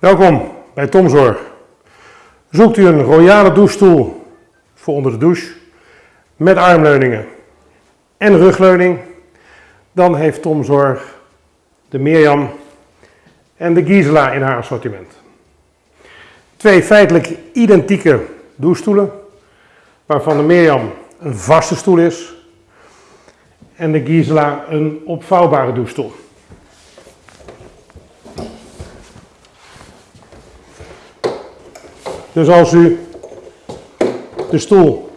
Welkom bij Tomzorg. Zoekt u een royale douchestoel voor onder de douche met armleuningen en rugleuning, dan heeft Tomzorg de Mirjam en de Gisela in haar assortiment. Twee feitelijk identieke douchestoelen, waarvan de Mirjam een vaste stoel is en de Gisela een opvouwbare douchestoel. Dus als u de stoel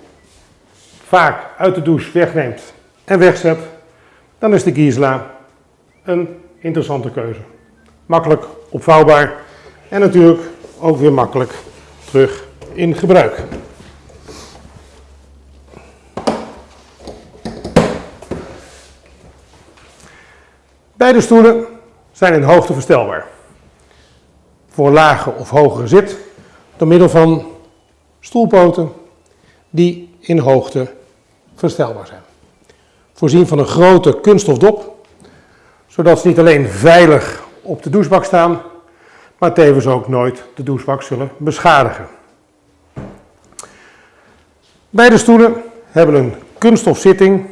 vaak uit de douche wegneemt en wegzet, dan is de Gisela een interessante keuze. Makkelijk opvouwbaar en natuurlijk ook weer makkelijk terug in gebruik. Beide stoelen zijn in hoogte verstelbaar. Voor lage of hogere zit door middel van stoelpoten die in hoogte verstelbaar zijn. Voorzien van een grote kunststofdop, zodat ze niet alleen veilig op de douchebak staan, maar tevens ook nooit de douchebak zullen beschadigen. Beide stoelen hebben een kunststof zitting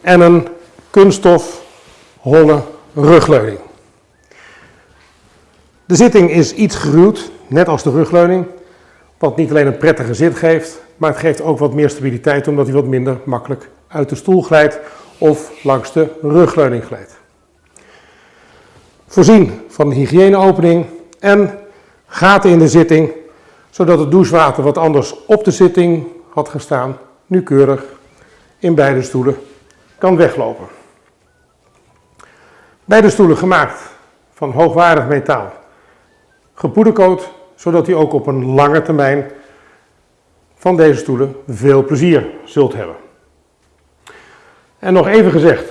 en een kunststof holle rugleuning. De zitting is iets geruwd, net als de rugleuning, wat niet alleen een prettige zit geeft, maar het geeft ook wat meer stabiliteit omdat hij wat minder makkelijk uit de stoel glijdt of langs de rugleuning glijdt. Voorzien van een hygiëneopening en gaten in de zitting, zodat het douchewater wat anders op de zitting had gestaan, nu keurig in beide stoelen kan weglopen. Beide stoelen gemaakt van hoogwaardig metaal, gepoedercoat, zodat u ook op een lange termijn van deze stoelen veel plezier zult hebben. En nog even gezegd,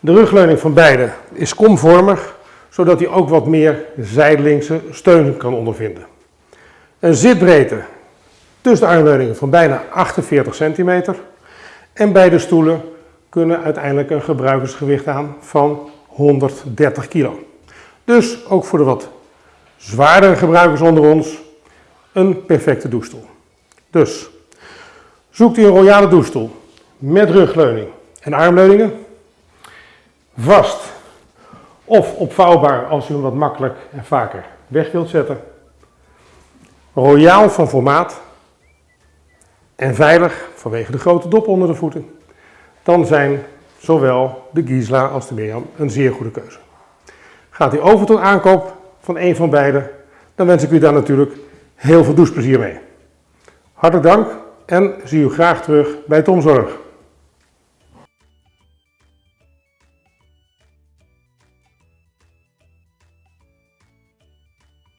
de rugleuning van beide is komvormig, zodat u ook wat meer zijdelingse steun kan ondervinden. Een zitbreedte tussen de armleuningen van bijna 48 centimeter en beide stoelen kunnen uiteindelijk een gebruikersgewicht aan van 130 kilo. Dus ook voor de wat zwaardere gebruikers onder ons een perfecte douchestoel. Dus zoekt u een royale douchestoel met rugleuning en armleuningen, vast of opvouwbaar als u hem wat makkelijk en vaker weg wilt zetten, royaal van formaat en veilig vanwege de grote dop onder de voeten, dan zijn zowel de Gisela als de Mirjam een zeer goede keuze. Gaat u over tot aankoop van een van beide, dan wens ik u daar natuurlijk heel veel doucheplezier mee. Hartelijk dank en zie u graag terug bij Tomzorg.